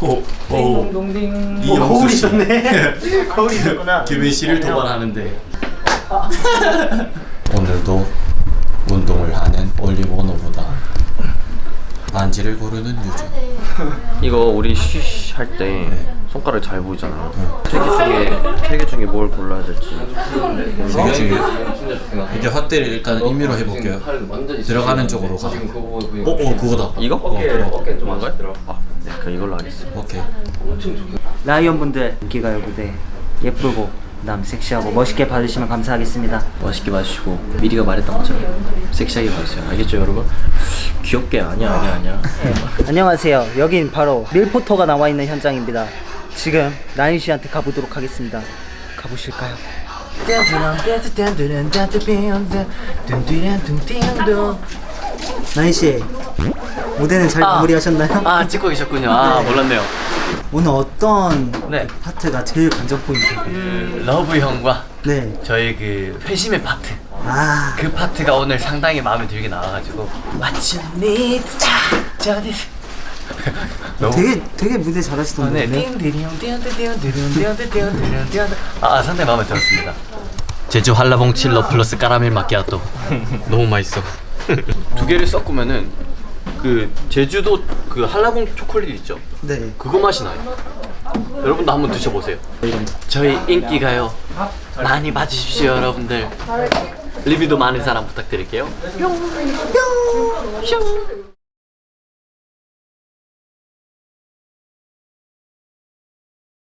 오, 오. 동딩. 이영수 어, 거울이 씨. 있었네. 거울이 있었구나. 규빈 씨를 도발하는데 오늘도 운동을 하는 올리브원호보다 반지를 고르는 유주 이거 우리 쉬쉬 할때 손가락 잘 보이잖아요. 세개 중에 세 개 중에 뭘 골라야 될지. 세개 중에 이제 확대를 일단 임의로 해볼게요 들어가는 쪽으로 가자 어? 어 그거다 이거? 어케 뭔가요? 아, 네, 그럼 이걸로 하겠습니다. 오케이 라이언 분들 인기가요 무대 예쁘고 그다음 섹시하고 멋있게 봐주시면 감사하겠습니다. 맛있게 마시고 미리가 말했던 것처럼 섹시하게 봐주세요. 알겠죠, 여러분? 귀엽게 아니야, 아니야, 아니야. 안녕하세요. 여긴 바로 밀포터가 나와 있는 현장입니다. 지금 나인 씨한테 가보도록 하겠습니다. 가보실까요? 나인 씨 무대는 잘 마무리하셨나요? 아, 찍고 계셨군요. 아, 몰랐네요. 오늘 어떤 네. 파트가 제일 감정 포인트인가요? 그 러브 형과 네. 저희 그 회심의 파트. 아 그 파트가 오늘 상당히 마음에 들게 나와가지고 What you need 저디 너무 되게 되게 무대 잘하시던데. 네. 띵디리용 띵디디용 아 상당히 마음에 들었습니다 제주 한라봉 칠러 플러스 까라멜 마키아토 너무 맛있어 두 개를 섞으면은 그 제주도 그 한라봉 초콜릿 있죠? 네. 그거 맛이 나요. 여러분도 한번 드셔보세요. 저희 인기가요. 많이 봐주십시오 여러분들. 리뷰도 많은 사람 부탁드릴게요. 뿅 뿅